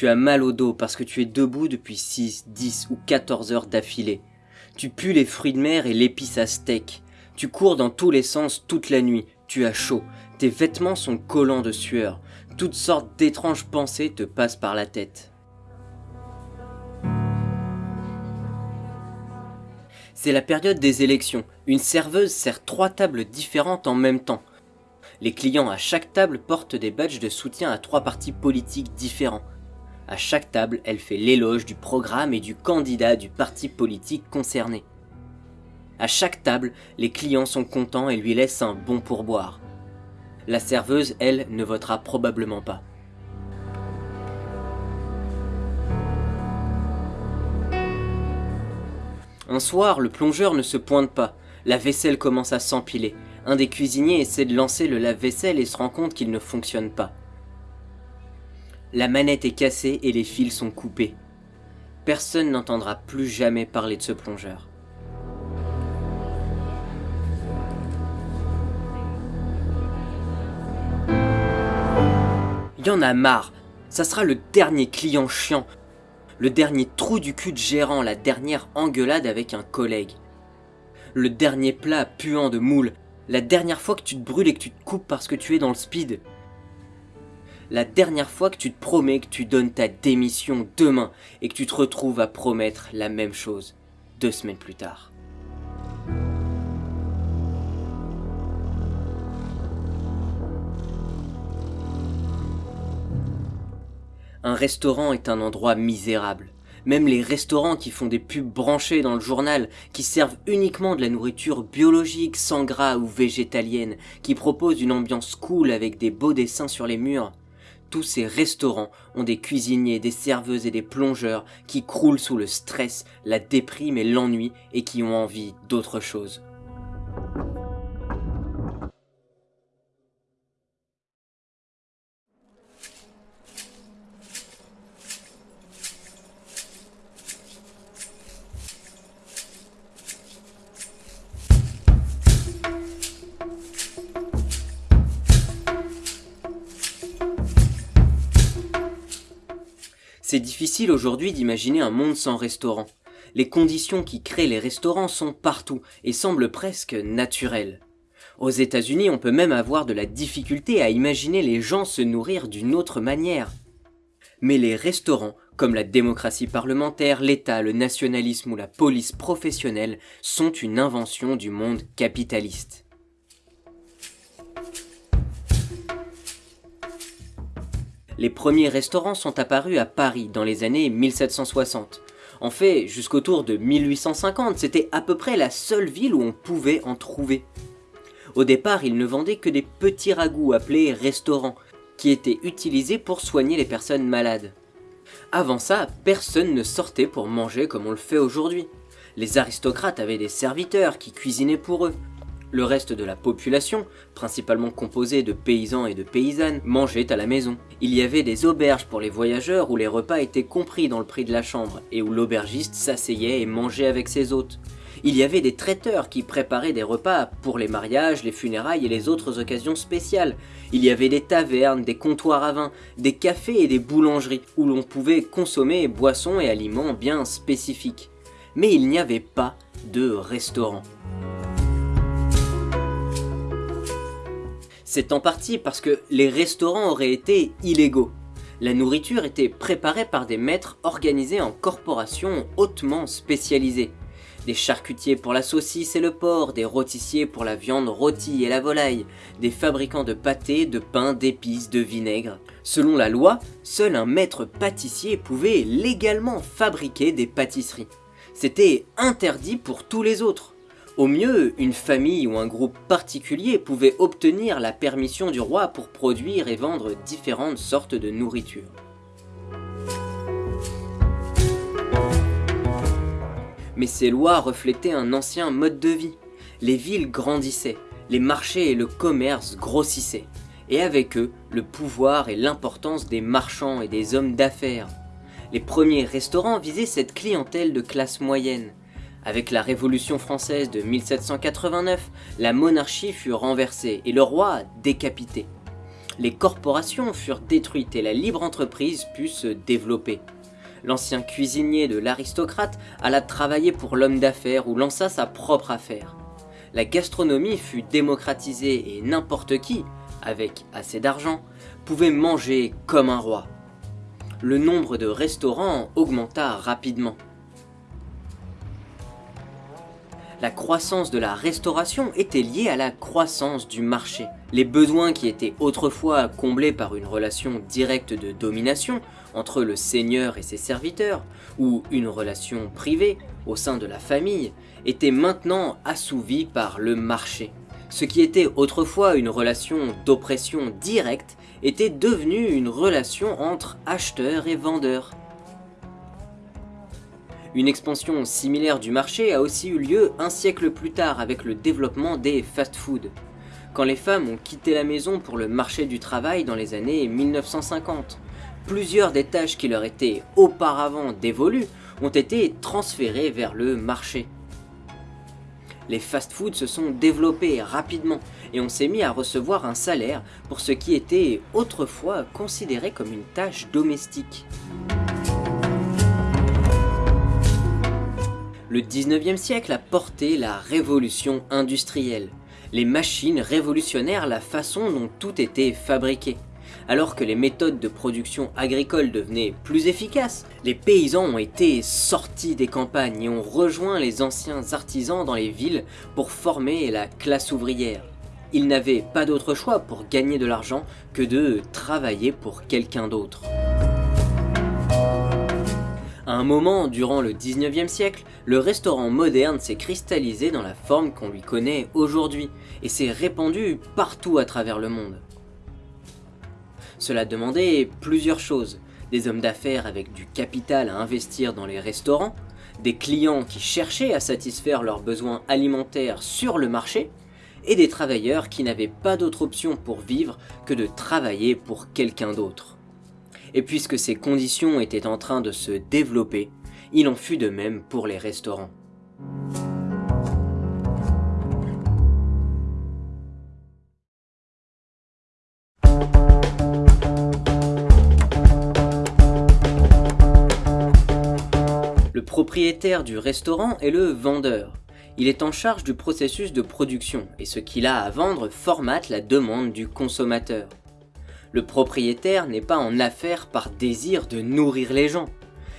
Tu as mal au dos parce que tu es debout depuis 6, 10 ou 14 heures d'affilée. Tu pues les fruits de mer et l'épice à steak. Tu cours dans tous les sens toute la nuit. Tu as chaud. Tes vêtements sont collants de sueur. Toutes sortes d'étranges pensées te passent par la tête. C'est la période des élections. Une serveuse sert trois tables différentes en même temps. Les clients à chaque table portent des badges de soutien à trois partis politiques différents. À chaque table, elle fait l'éloge du programme et du candidat du parti politique concerné. À chaque table, les clients sont contents et lui laissent un bon pourboire. La serveuse, elle, ne votera probablement pas. Un soir, le plongeur ne se pointe pas. La vaisselle commence à s'empiler. Un des cuisiniers essaie de lancer le lave-vaisselle et se rend compte qu'il ne fonctionne pas. La manette est cassée et les fils sont coupés. Personne n'entendra plus jamais parler de ce plongeur. Y en a marre. Ça sera le dernier client chiant. Le dernier trou du cul de gérant, la dernière engueulade avec un collègue. Le dernier plat puant de moule. La dernière fois que tu te brûles et que tu te coupes parce que tu es dans le speed la dernière fois que tu te promets que tu donnes ta démission demain et que tu te retrouves à promettre la même chose deux semaines plus tard. Un restaurant est un endroit misérable. Même les restaurants qui font des pubs branchées dans le journal, qui servent uniquement de la nourriture biologique, sans gras ou végétalienne, qui proposent une ambiance cool avec des beaux dessins sur les murs, tous ces restaurants ont des cuisiniers, des serveuses et des plongeurs qui croulent sous le stress, la déprime et l'ennui et qui ont envie d'autre chose. C'est difficile aujourd'hui d'imaginer un monde sans restaurant. Les conditions qui créent les restaurants sont partout et semblent presque naturelles. Aux États-Unis, on peut même avoir de la difficulté à imaginer les gens se nourrir d'une autre manière. Mais les restaurants, comme la démocratie parlementaire, l'État, le nationalisme ou la police professionnelle, sont une invention du monde capitaliste. Les premiers restaurants sont apparus à Paris dans les années 1760. En fait, jusqu'autour de 1850, c'était à peu près la seule ville où on pouvait en trouver. Au départ, ils ne vendaient que des petits ragoûts appelés restaurants, qui étaient utilisés pour soigner les personnes malades. Avant ça, personne ne sortait pour manger comme on le fait aujourd'hui. Les aristocrates avaient des serviteurs qui cuisinaient pour eux, le reste de la population, principalement composée de paysans et de paysannes, mangeait à la maison. Il y avait des auberges pour les voyageurs où les repas étaient compris dans le prix de la chambre et où l'aubergiste s'asseyait et mangeait avec ses hôtes. Il y avait des traiteurs qui préparaient des repas pour les mariages, les funérailles et les autres occasions spéciales. Il y avait des tavernes, des comptoirs à vin, des cafés et des boulangeries où l'on pouvait consommer boissons et aliments bien spécifiques. Mais il n'y avait pas de restaurant. C'est en partie parce que les restaurants auraient été illégaux. La nourriture était préparée par des maîtres organisés en corporations hautement spécialisées. Des charcutiers pour la saucisse et le porc, des rôtissiers pour la viande rôtie et la volaille, des fabricants de pâté, de pain, d'épices, de vinaigre. Selon la loi, seul un maître pâtissier pouvait légalement fabriquer des pâtisseries. C'était interdit pour tous les autres. Au mieux, une famille ou un groupe particulier pouvait obtenir la permission du roi pour produire et vendre différentes sortes de nourriture. Mais ces lois reflétaient un ancien mode de vie. Les villes grandissaient, les marchés et le commerce grossissaient, et avec eux, le pouvoir et l'importance des marchands et des hommes d'affaires. Les premiers restaurants visaient cette clientèle de classe moyenne, avec la Révolution française de 1789, la monarchie fut renversée et le roi décapité. Les corporations furent détruites et la libre entreprise put se développer. L'ancien cuisinier de l'aristocrate alla travailler pour l'homme d'affaires ou lança sa propre affaire. La gastronomie fut démocratisée et n'importe qui, avec assez d'argent, pouvait manger comme un roi. Le nombre de restaurants augmenta rapidement. La croissance de la restauration était liée à la croissance du marché. Les besoins qui étaient autrefois comblés par une relation directe de domination entre le seigneur et ses serviteurs, ou une relation privée au sein de la famille, étaient maintenant assouvis par le marché. Ce qui était autrefois une relation d'oppression directe était devenu une relation entre acheteurs et vendeurs. Une expansion similaire du marché a aussi eu lieu un siècle plus tard avec le développement des fast-foods, quand les femmes ont quitté la maison pour le marché du travail dans les années 1950. Plusieurs des tâches qui leur étaient auparavant dévolues ont été transférées vers le marché les fast-foods se sont développés rapidement et on s'est mis à recevoir un salaire pour ce qui était autrefois considéré comme une tâche domestique. Le 19e siècle a porté la révolution industrielle. Les machines révolutionnèrent la façon dont tout était fabriqué. Alors que les méthodes de production agricole devenaient plus efficaces, les paysans ont été sortis des campagnes et ont rejoint les anciens artisans dans les villes pour former la classe ouvrière. Ils n'avaient pas d'autre choix pour gagner de l'argent que de travailler pour quelqu'un d'autre. À un moment durant le 19e siècle, le restaurant moderne s'est cristallisé dans la forme qu'on lui connaît aujourd'hui et s'est répandu partout à travers le monde. Cela demandait plusieurs choses. Des hommes d'affaires avec du capital à investir dans les restaurants, des clients qui cherchaient à satisfaire leurs besoins alimentaires sur le marché, et des travailleurs qui n'avaient pas d'autre option pour vivre que de travailler pour quelqu'un d'autre. Et puisque ces conditions étaient en train de se développer, il en fut de même pour les restaurants. propriétaire du restaurant est le vendeur. Il est en charge du processus de production et ce qu'il a à vendre formate la demande du consommateur. Le propriétaire n'est pas en affaire par désir de nourrir les gens.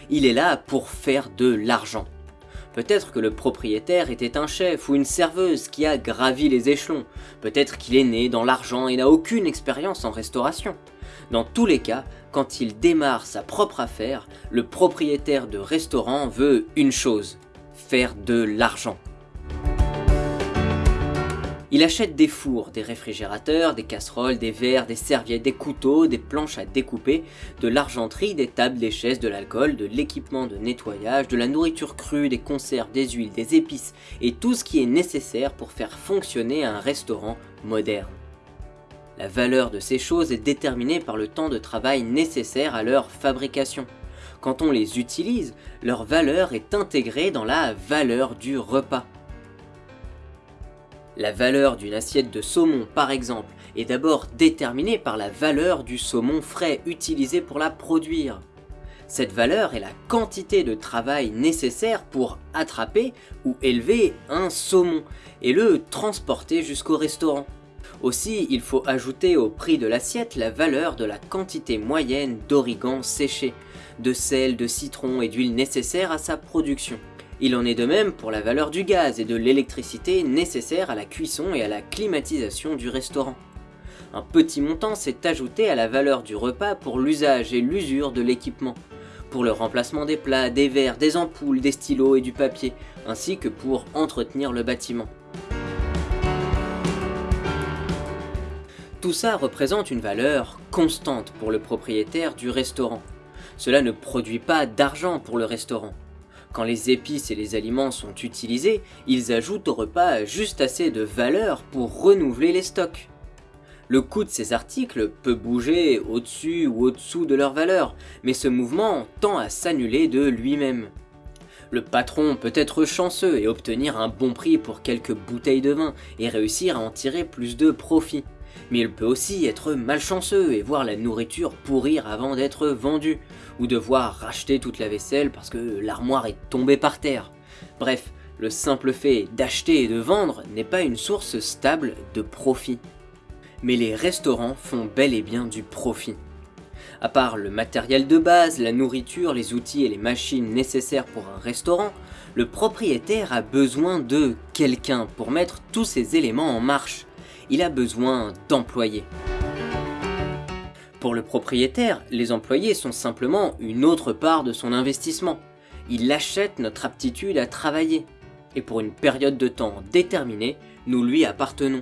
Il est là pour faire de l'argent. Peut-être que le propriétaire était un chef ou une serveuse qui a gravi les échelons. Peut-être qu'il est né dans l'argent et n'a aucune expérience en restauration. Dans tous les cas, quand il démarre sa propre affaire, le propriétaire de restaurant veut une chose, faire de l'argent. Il achète des fours, des réfrigérateurs, des casseroles, des verres, des serviettes, des couteaux, des planches à découper, de l'argenterie, des tables, des chaises, de l'alcool, de l'équipement de nettoyage, de la nourriture crue, des conserves, des huiles, des épices et tout ce qui est nécessaire pour faire fonctionner un restaurant moderne. La valeur de ces choses est déterminée par le temps de travail nécessaire à leur fabrication. Quand on les utilise, leur valeur est intégrée dans la valeur du repas. La valeur d'une assiette de saumon, par exemple, est d'abord déterminée par la valeur du saumon frais utilisé pour la produire. Cette valeur est la quantité de travail nécessaire pour attraper ou élever un saumon et le transporter jusqu'au restaurant. Aussi, il faut ajouter au prix de l'assiette la valeur de la quantité moyenne d'origan séché, de sel, de citron et d'huile nécessaires à sa production. Il en est de même pour la valeur du gaz et de l'électricité nécessaires à la cuisson et à la climatisation du restaurant. Un petit montant s'est ajouté à la valeur du repas pour l'usage et l'usure de l'équipement, pour le remplacement des plats, des verres, des ampoules, des stylos et du papier, ainsi que pour entretenir le bâtiment. Tout ça représente une valeur constante pour le propriétaire du restaurant. Cela ne produit pas d'argent pour le restaurant. Quand les épices et les aliments sont utilisés, ils ajoutent au repas juste assez de valeur pour renouveler les stocks. Le coût de ces articles peut bouger au-dessus ou au-dessous de leur valeur, mais ce mouvement tend à s'annuler de lui-même. Le patron peut être chanceux et obtenir un bon prix pour quelques bouteilles de vin et réussir à en tirer plus de profit Mais il peut aussi être malchanceux et voir la nourriture pourrir avant d'être vendue, ou devoir racheter toute la vaisselle parce que l'armoire est tombée par terre. Bref, le simple fait d'acheter et de vendre n'est pas une source stable de profit. Mais les restaurants font bel et bien du profit. À part le matériel de base, la nourriture, les outils et les machines nécessaires pour un restaurant, le propriétaire a besoin de quelqu'un pour mettre tous ces éléments en marche. Il a besoin d'employés. Pour le propriétaire, les employés sont simplement une autre part de son investissement. Il achète notre aptitude à travailler. Et pour une période de temps déterminée, nous lui appartenons.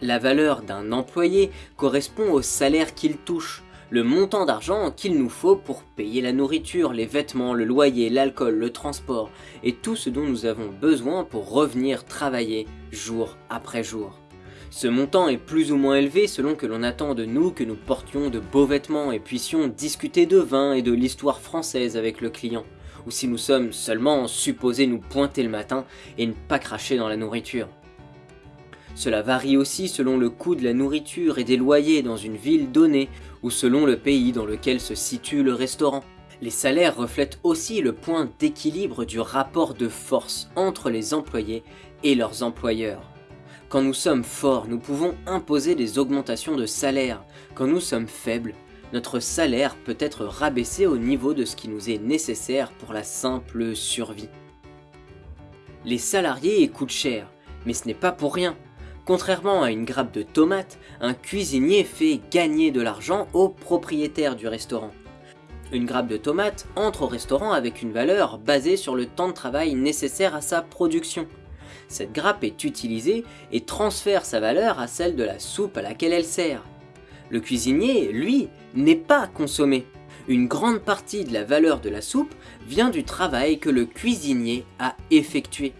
La valeur d'un employé correspond au salaire qu'il touche, le montant d'argent qu'il nous faut pour payer la nourriture, les vêtements, le loyer, l'alcool, le transport et tout ce dont nous avons besoin pour revenir travailler jour après jour. Ce montant est plus ou moins élevé selon que l'on attend de nous que nous portions de beaux vêtements et puissions discuter de vin et de l'histoire française avec le client, ou si nous sommes seulement supposés nous pointer le matin et ne pas cracher dans la nourriture. Cela varie aussi selon le coût de la nourriture et des loyers dans une ville donnée ou selon le pays dans lequel se situe le restaurant. Les salaires reflètent aussi le point d'équilibre du rapport de force entre les employés et leurs employeurs. Quand nous sommes forts, nous pouvons imposer des augmentations de salaire. Quand nous sommes faibles, notre salaire peut être rabaissé au niveau de ce qui nous est nécessaire pour la simple survie. Les salariés coûtent cher, mais ce n'est pas pour rien. Contrairement à une grappe de tomates, un cuisinier fait gagner de l'argent au propriétaire du restaurant. Une grappe de tomates entre au restaurant avec une valeur basée sur le temps de travail nécessaire à sa production. Cette grappe est utilisée et transfère sa valeur à celle de la soupe à laquelle elle sert. Le cuisinier, lui, n'est pas consommé. Une grande partie de la valeur de la soupe vient du travail que le cuisinier a effectué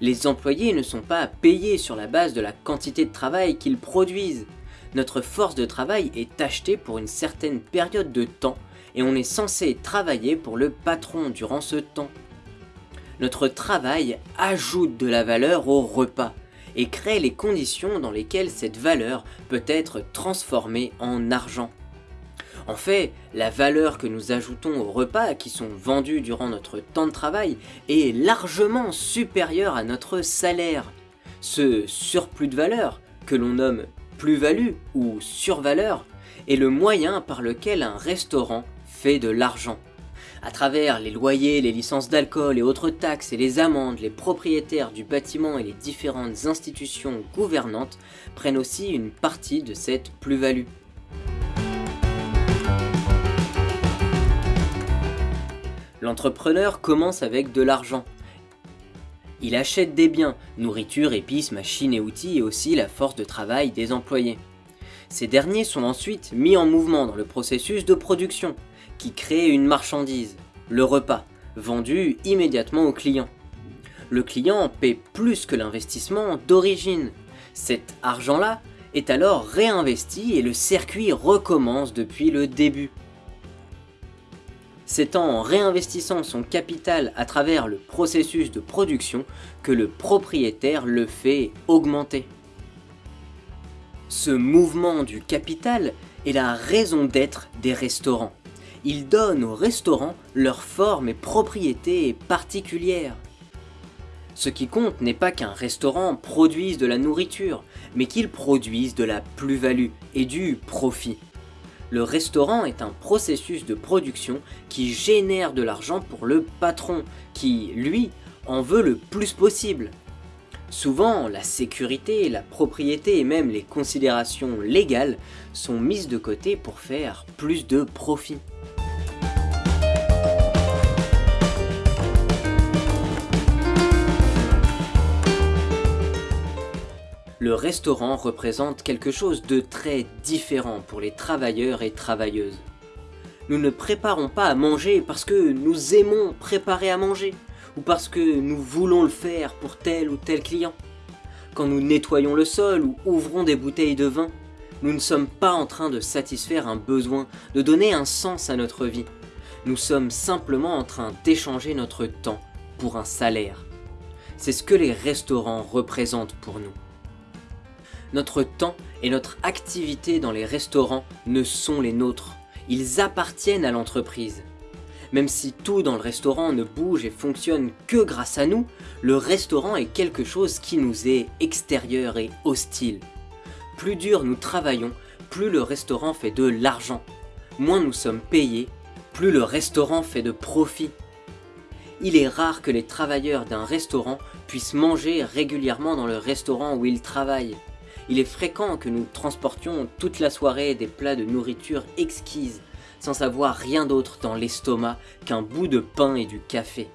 les employés ne sont pas payés sur la base de la quantité de travail qu'ils produisent. Notre force de travail est achetée pour une certaine période de temps et on est censé travailler pour le patron durant ce temps. Notre travail ajoute de la valeur au repas et crée les conditions dans lesquelles cette valeur peut être transformée en argent. En fait, la valeur que nous ajoutons aux repas qui sont vendus durant notre temps de travail est largement supérieure à notre salaire. Ce surplus de valeur, que l'on nomme plus-value ou survaleur, est le moyen par lequel un restaurant fait de l'argent. À travers les loyers, les licences d'alcool et autres taxes et les amendes, les propriétaires du bâtiment et les différentes institutions gouvernantes prennent aussi une partie de cette plus-value. L'entrepreneur commence avec de l'argent. Il achète des biens, nourriture, épices, machines et outils et aussi la force de travail des employés. Ces derniers sont ensuite mis en mouvement dans le processus de production, qui crée une marchandise, le repas, vendu immédiatement au client. Le client paie plus que l'investissement d'origine. Cet argent-là est alors réinvesti et le circuit recommence depuis le début. C'est en réinvestissant son capital à travers le processus de production que le propriétaire le fait augmenter. Ce mouvement du capital est la raison d'être des restaurants. Il donne aux restaurants leur forme et propriétés particulières. Ce qui compte n'est pas qu'un restaurant produise de la nourriture, mais qu'il produise de la plus-value et du profit. Le restaurant est un processus de production qui génère de l'argent pour le patron, qui, lui, en veut le plus possible. Souvent, la sécurité, la propriété et même les considérations légales sont mises de côté pour faire plus de profit. Le restaurant représente quelque chose de très différent pour les travailleurs et travailleuses. Nous ne préparons pas à manger parce que nous aimons préparer à manger, ou parce que nous voulons le faire pour tel ou tel client. Quand nous nettoyons le sol ou ouvrons des bouteilles de vin, nous ne sommes pas en train de satisfaire un besoin, de donner un sens à notre vie. Nous sommes simplement en train d'échanger notre temps pour un salaire. C'est ce que les restaurants représentent pour nous. Notre temps et notre activité dans les restaurants ne sont les nôtres. Ils appartiennent à l'entreprise. Même si tout dans le restaurant ne bouge et fonctionne que grâce à nous, le restaurant est quelque chose qui nous est extérieur et hostile. Plus dur nous travaillons, plus le restaurant fait de l'argent. Moins nous sommes payés, plus le restaurant fait de profit. Il est rare que les travailleurs d'un restaurant puissent manger régulièrement dans le restaurant où ils travaillent. Il est fréquent que nous transportions toute la soirée des plats de nourriture exquise, sans savoir rien d'autre dans l'estomac qu'un bout de pain et du café.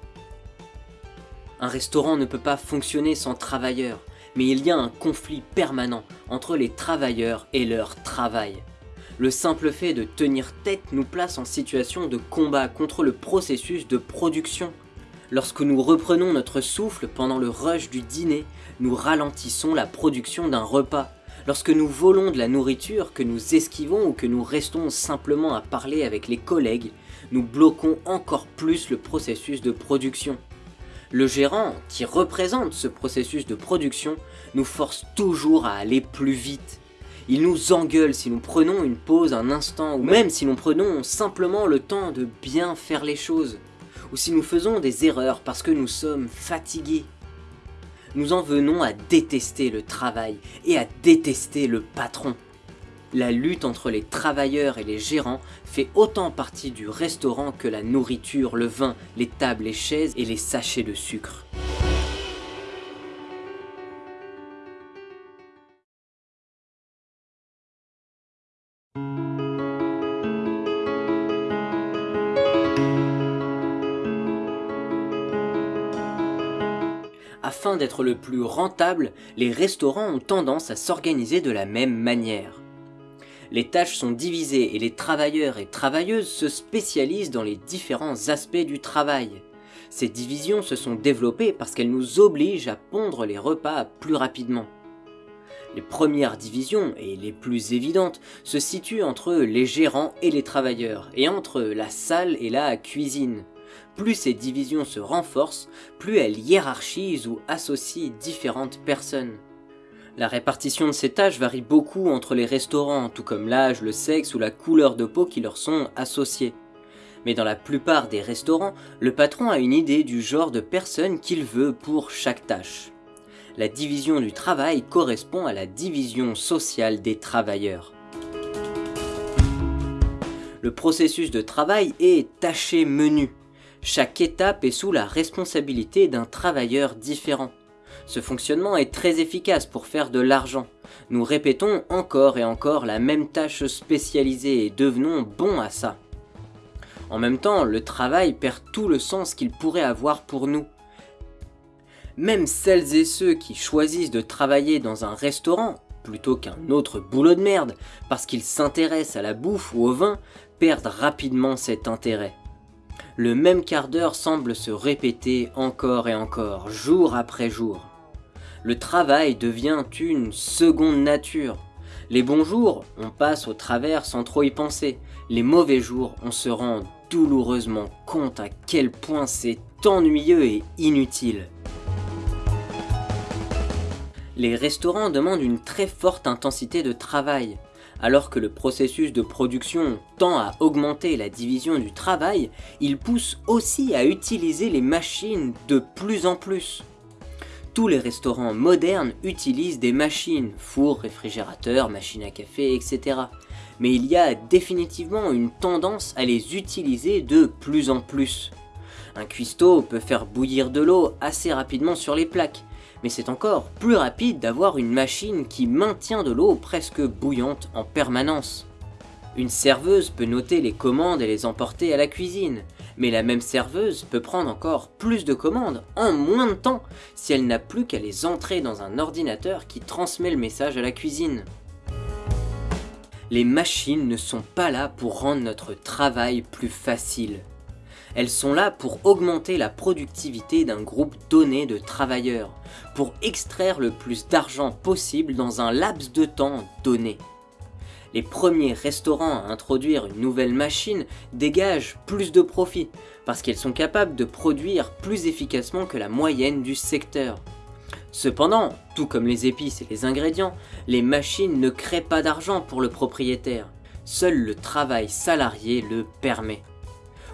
Un restaurant ne peut pas fonctionner sans travailleurs, mais il y a un conflit permanent entre les travailleurs et leur travail. Le simple fait de tenir tête nous place en situation de combat contre le processus de production. Lorsque nous reprenons notre souffle pendant le rush du dîner, nous ralentissons la production d'un repas. Lorsque nous volons de la nourriture, que nous esquivons ou que nous restons simplement à parler avec les collègues, nous bloquons encore plus le processus de production. Le gérant, qui représente ce processus de production, nous force toujours à aller plus vite. Il nous engueule si nous prenons une pause un instant, ou même si nous prenons simplement le temps de bien faire les choses, ou si nous faisons des erreurs parce que nous sommes fatigués. Nous en venons à détester le travail et à détester le patron. La lutte entre les travailleurs et les gérants fait autant partie du restaurant que la nourriture, le vin, les tables, les chaises et les sachets de sucre. Le plus rentable, les restaurants ont tendance à s'organiser de la même manière. Les tâches sont divisées et les travailleurs et travailleuses se spécialisent dans les différents aspects du travail. Ces divisions se sont développées parce qu'elles nous obligent à pondre les repas plus rapidement. Les premières divisions, et les plus évidentes, se situent entre les gérants et les travailleurs, et entre la salle et la cuisine. Plus ces divisions se renforcent, plus elles hiérarchisent ou associent différentes personnes. La répartition de ces tâches varie beaucoup entre les restaurants, tout comme l'âge, le sexe ou la couleur de peau qui leur sont associés. Mais dans la plupart des restaurants, le patron a une idée du genre de personne qu'il veut pour chaque tâche. La division du travail correspond à la division sociale des travailleurs. Le processus de travail est taché menu. Chaque étape est sous la responsabilité d'un travailleur différent. Ce fonctionnement est très efficace pour faire de l'argent. Nous répétons encore et encore la même tâche spécialisée et devenons bons à ça. En même temps, le travail perd tout le sens qu'il pourrait avoir pour nous. Même celles et ceux qui choisissent de travailler dans un restaurant, plutôt qu'un autre boulot de merde, parce qu'ils s'intéressent à la bouffe ou au vin, perdent rapidement cet intérêt. Le même quart d'heure semble se répéter encore et encore, jour après jour le travail devient une seconde nature. Les bons jours, on passe au travers sans trop y penser. Les mauvais jours, on se rend douloureusement compte à quel point c'est ennuyeux et inutile. Les restaurants demandent une très forte intensité de travail. Alors que le processus de production tend à augmenter la division du travail, il pousse aussi à utiliser les machines de plus en plus. Tous les restaurants modernes utilisent des machines, fours, réfrigérateurs, machines à café, etc. Mais il y a définitivement une tendance à les utiliser de plus en plus. Un cuistot peut faire bouillir de l'eau assez rapidement sur les plaques, mais c'est encore plus rapide d'avoir une machine qui maintient de l'eau presque bouillante en permanence. Une serveuse peut noter les commandes et les emporter à la cuisine, mais la même serveuse peut prendre encore plus de commandes en moins de temps si elle n'a plus qu'à les entrer dans un ordinateur qui transmet le message à la cuisine. Les machines ne sont pas là pour rendre notre travail plus facile. Elles sont là pour augmenter la productivité d'un groupe donné de travailleurs, pour extraire le plus d'argent possible dans un laps de temps donné les premiers restaurants à introduire une nouvelle machine dégagent plus de profit, parce qu'elles sont capables de produire plus efficacement que la moyenne du secteur. Cependant, tout comme les épices et les ingrédients, les machines ne créent pas d'argent pour le propriétaire. Seul le travail salarié le permet.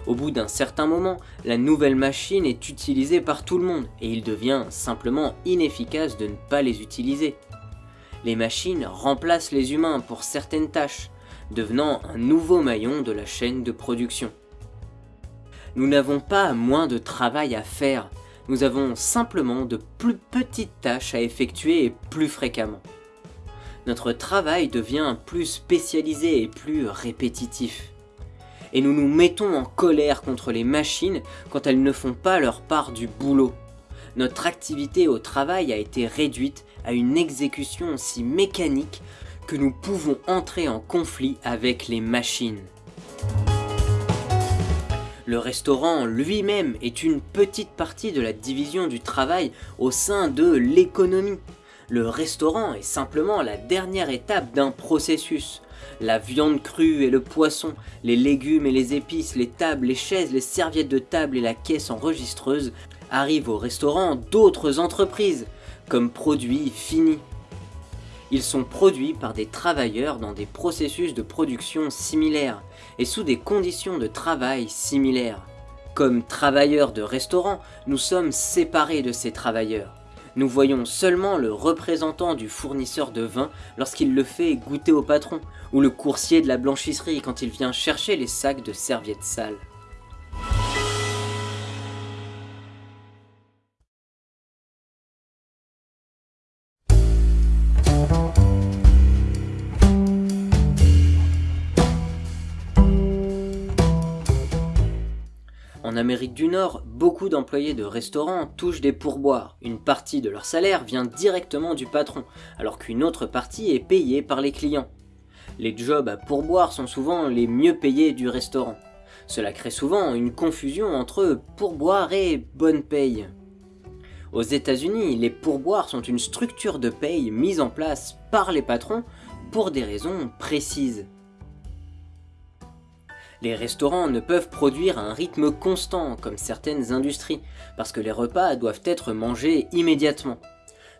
Au bout d'un certain moment, la nouvelle machine est utilisée par tout le monde et il devient simplement inefficace de ne pas les utiliser. Les machines remplacent les humains pour certaines tâches, devenant un nouveau maillon de la chaîne de production. Nous n'avons pas moins de travail à faire, nous avons simplement de plus petites tâches à effectuer et plus fréquemment. Notre travail devient plus spécialisé et plus répétitif. Et nous nous mettons en colère contre les machines quand elles ne font pas leur part du boulot. Notre activité au travail a été réduite à une exécution si mécanique que nous pouvons entrer en conflit avec les machines. Le restaurant lui-même est une petite partie de la division du travail au sein de l'économie. Le restaurant est simplement la dernière étape d'un processus. La viande crue et le poisson, les légumes et les épices, les tables, les chaises, les serviettes de table et la caisse enregistreuse arrivent au restaurant d'autres entreprises, comme produits finis. Ils sont produits par des travailleurs dans des processus de production similaires et sous des conditions de travail similaires. Comme travailleurs de restaurant, nous sommes séparés de ces travailleurs. Nous voyons seulement le représentant du fournisseur de vin lorsqu'il le fait goûter au patron, ou le coursier de la blanchisserie quand il vient chercher les sacs de serviettes sales. Du Nord, beaucoup d'employés de restaurants touchent des pourboires. Une partie de leur salaire vient directement du patron, alors qu'une autre partie est payée par les clients. Les jobs à pourboire sont souvent les mieux payés du restaurant. Cela crée souvent une confusion entre pourboire et bonne paye. Aux États-Unis, les pourboires sont une structure de paye mise en place par les patrons pour des raisons précises. Les restaurants ne peuvent produire à un rythme constant comme certaines industries, parce que les repas doivent être mangés immédiatement.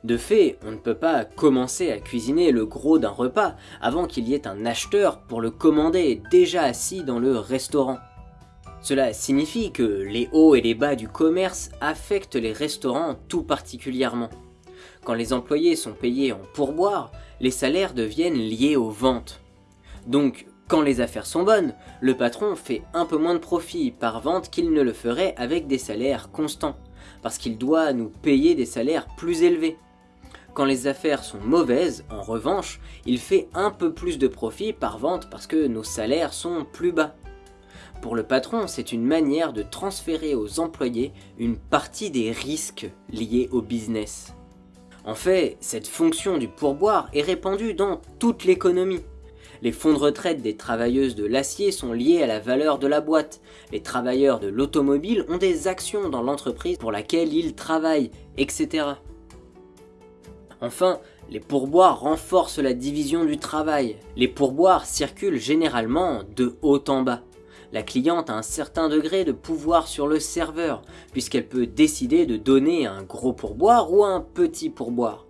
De fait, on ne peut pas commencer à cuisiner le gros d'un repas avant qu'il y ait un acheteur pour le commander déjà assis dans le restaurant. Cela signifie que les hauts et les bas du commerce affectent les restaurants tout particulièrement. Quand les employés sont payés en pourboire, les salaires deviennent liés aux ventes. Donc quand les affaires sont bonnes, le patron fait un peu moins de profit par vente qu'il ne le ferait avec des salaires constants, parce qu'il doit nous payer des salaires plus élevés. Quand les affaires sont mauvaises, en revanche, il fait un peu plus de profit par vente parce que nos salaires sont plus bas. Pour le patron, c'est une manière de transférer aux employés une partie des risques liés au business. En fait, cette fonction du pourboire est répandue dans toute l'économie. Les fonds de retraite des travailleuses de l'acier sont liés à la valeur de la boîte. Les travailleurs de l'automobile ont des actions dans l'entreprise pour laquelle ils travaillent, etc. Enfin, les pourboires renforcent la division du travail. Les pourboires circulent généralement de haut en bas. La cliente a un certain degré de pouvoir sur le serveur, puisqu'elle peut décider de donner un gros pourboire ou un petit pourboire.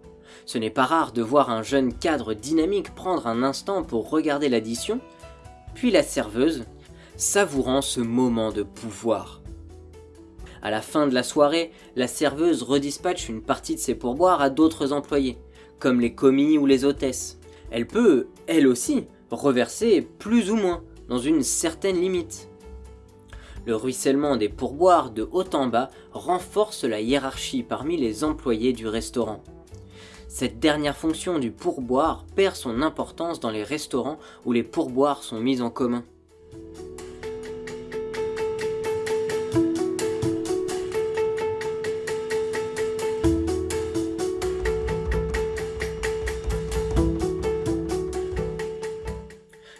Ce n'est pas rare de voir un jeune cadre dynamique prendre un instant pour regarder l'addition, puis la serveuse, savourant ce moment de pouvoir. À la fin de la soirée, la serveuse redispatche une partie de ses pourboires à d'autres employés, comme les commis ou les hôtesses. Elle peut, elle aussi, reverser plus ou moins, dans une certaine limite. Le ruissellement des pourboires de haut en bas renforce la hiérarchie parmi les employés du restaurant. Cette dernière fonction du pourboire perd son importance dans les restaurants où les pourboires sont mis en commun.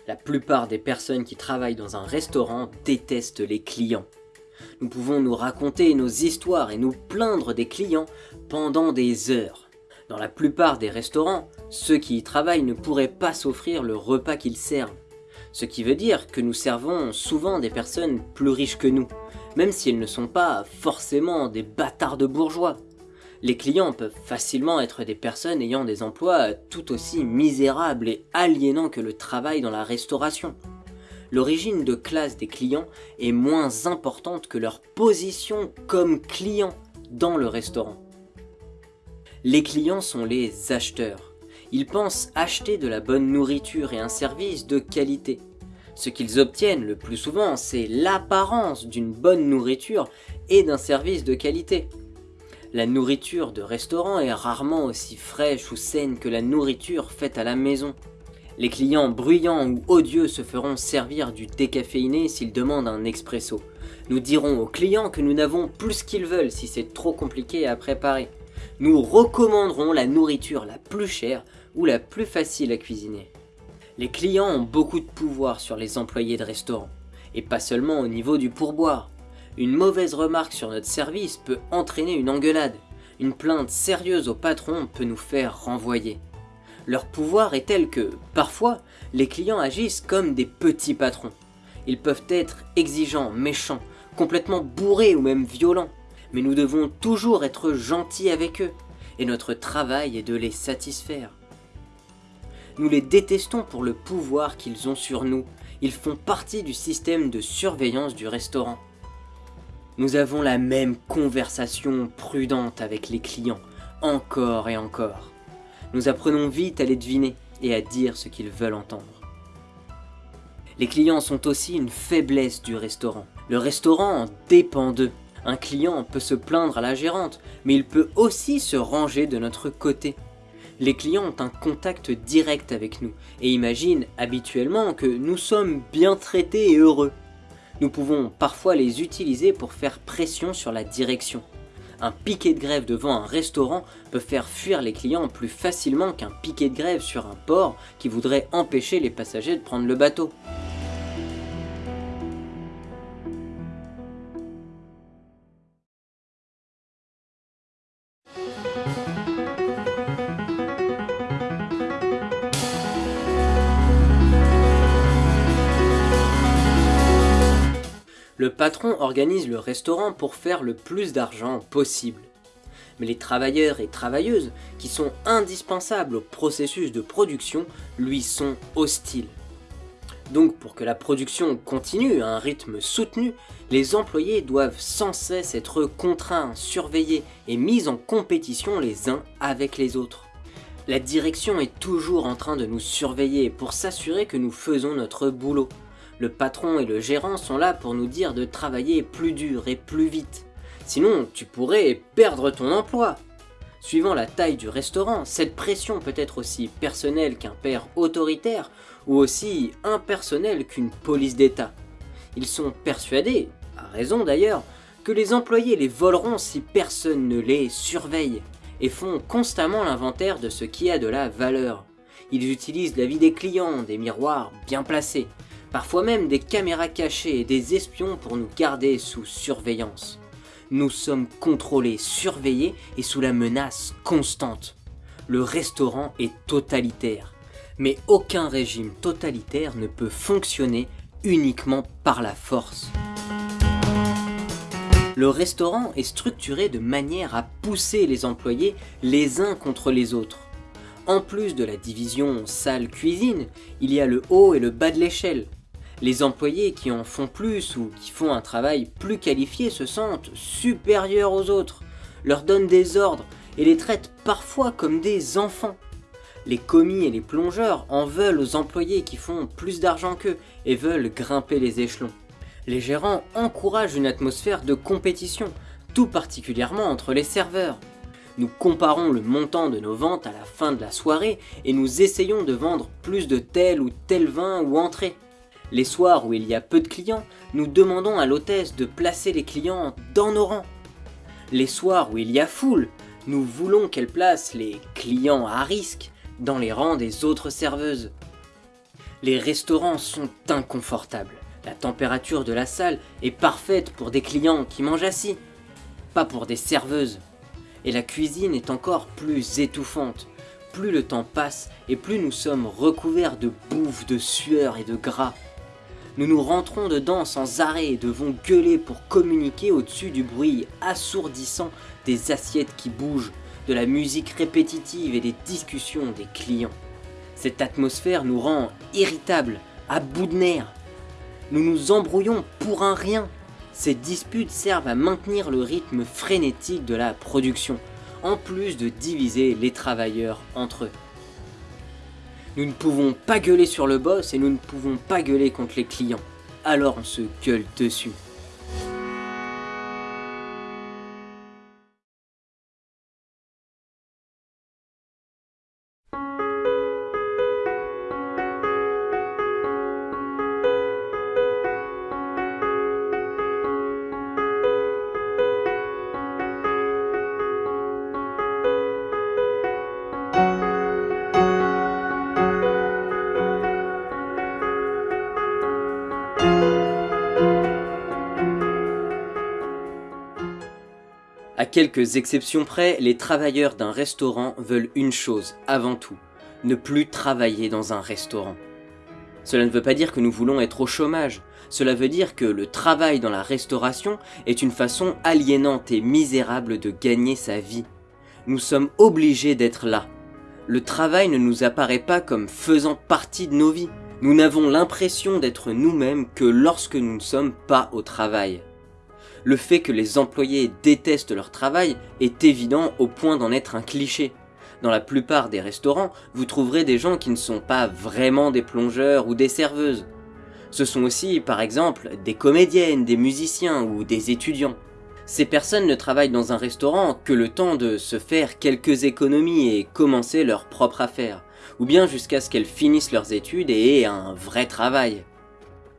La plupart des personnes qui travaillent dans un restaurant détestent les clients. Nous pouvons nous raconter nos histoires et nous plaindre des clients pendant des heures. Dans la plupart des restaurants, ceux qui y travaillent ne pourraient pas s'offrir le repas qu'ils servent. Ce qui veut dire que nous servons souvent des personnes plus riches que nous, même si elles ne sont pas forcément des bâtards de bourgeois. Les clients peuvent facilement être des personnes ayant des emplois tout aussi misérables et aliénants que le travail dans la restauration. L'origine de classe des clients est moins importante que leur position comme clients dans le restaurant. Les clients sont les acheteurs. Ils pensent acheter de la bonne nourriture et un service de qualité. Ce qu'ils obtiennent le plus souvent, c'est l'apparence d'une bonne nourriture et d'un service de qualité. La nourriture de restaurant est rarement aussi fraîche ou saine que la nourriture faite à la maison. Les clients bruyants ou odieux se feront servir du décaféiné s'ils demandent un expresso. Nous dirons aux clients que nous n'avons plus ce qu'ils veulent si c'est trop compliqué à préparer. Nous recommanderons la nourriture la plus chère ou la plus facile à cuisiner. Les clients ont beaucoup de pouvoir sur les employés de restaurant, et pas seulement au niveau du pourboire. Une mauvaise remarque sur notre service peut entraîner une engueulade. Une plainte sérieuse au patron peut nous faire renvoyer. Leur pouvoir est tel que, parfois, les clients agissent comme des petits patrons. Ils peuvent être exigeants, méchants, complètement bourrés ou même violents. Mais nous devons toujours être gentils avec eux, et notre travail est de les satisfaire. Nous les détestons pour le pouvoir qu'ils ont sur nous. Ils font partie du système de surveillance du restaurant. Nous avons la même conversation prudente avec les clients, encore et encore. Nous apprenons vite à les deviner et à dire ce qu'ils veulent entendre. Les clients sont aussi une faiblesse du restaurant. Le restaurant dépend d'eux. Un client peut se plaindre à la gérante, mais il peut aussi se ranger de notre côté. Les clients ont un contact direct avec nous et imaginent habituellement que nous sommes bien traités et heureux. Nous pouvons parfois les utiliser pour faire pression sur la direction. Un piquet de grève devant un restaurant peut faire fuir les clients plus facilement qu'un piquet de grève sur un port qui voudrait empêcher les passagers de prendre le bateau. Patron organise le restaurant pour faire le plus d'argent possible. Mais les travailleurs et travailleuses, qui sont indispensables au processus de production, lui sont hostiles. Donc pour que la production continue à un rythme soutenu, les employés doivent sans cesse être contraints, surveillés et mis en compétition les uns avec les autres. La direction est toujours en train de nous surveiller pour s'assurer que nous faisons notre boulot. Le patron et le gérant sont là pour nous dire de travailler plus dur et plus vite. Sinon, tu pourrais perdre ton emploi. Suivant la taille du restaurant, cette pression peut être aussi personnelle qu'un père autoritaire ou aussi impersonnelle qu'une police d'État. Ils sont persuadés, à raison d'ailleurs, que les employés les voleront si personne ne les surveille et font constamment l'inventaire de ce qui a de la valeur. Ils utilisent la vie des clients, des miroirs bien placés, parfois même des caméras cachées et des espions pour nous garder sous surveillance. Nous sommes contrôlés, surveillés et sous la menace constante. Le restaurant est totalitaire, mais aucun régime totalitaire ne peut fonctionner uniquement par la force. Le restaurant est structuré de manière à pousser les employés les uns contre les autres. En plus de la division salle-cuisine, il y a le haut et le bas de l'échelle, les employés qui en font plus ou qui font un travail plus qualifié se sentent supérieurs aux autres, leur donnent des ordres et les traitent parfois comme des enfants. Les commis et les plongeurs en veulent aux employés qui font plus d'argent qu'eux et veulent grimper les échelons. Les gérants encouragent une atmosphère de compétition, tout particulièrement entre les serveurs. Nous comparons le montant de nos ventes à la fin de la soirée et nous essayons de vendre plus de tel ou tel vin ou entrée. Les soirs où il y a peu de clients, nous demandons à l'hôtesse de placer les clients dans nos rangs. Les soirs où il y a foule, nous voulons qu'elle place les clients à risque dans les rangs des autres serveuses. Les restaurants sont inconfortables. La température de la salle est parfaite pour des clients qui mangent assis, pas pour des serveuses. Et la cuisine est encore plus étouffante. Plus le temps passe et plus nous sommes recouverts de bouffe, de sueur et de gras Nous nous rentrons dedans sans arrêt et devons gueuler pour communiquer au-dessus du bruit assourdissant des assiettes qui bougent, de la musique répétitive et des discussions des clients. Cette atmosphère nous rend irritables, à bout de nerfs. Nous nous embrouillons pour un rien. Ces disputes servent à maintenir le rythme frénétique de la production, en plus de diviser les travailleurs entre eux. Nous ne pouvons pas gueuler sur le boss et nous ne pouvons pas gueuler contre les clients. Alors on se gueule dessus. Quelques exceptions près, les travailleurs d'un restaurant veulent une chose avant tout, ne plus travailler dans un restaurant. Cela ne veut pas dire que nous voulons être au chômage, cela veut dire que le travail dans la restauration est une façon aliénante et misérable de gagner sa vie. Nous sommes obligés d'être là. Le travail ne nous apparaît pas comme faisant partie de nos vies. Nous n'avons l'impression d'être nous-mêmes que lorsque nous ne sommes pas au travail le fait que les employés détestent leur travail est évident au point d'en être un cliché. Dans la plupart des restaurants, vous trouverez des gens qui ne sont pas vraiment des plongeurs ou des serveuses. Ce sont aussi, par exemple, des comédiennes, des musiciens ou des étudiants. Ces personnes ne travaillent dans un restaurant que le temps de se faire quelques économies et commencer leur propre affaire, ou bien jusqu'à ce qu'elles finissent leurs études et aient un vrai travail.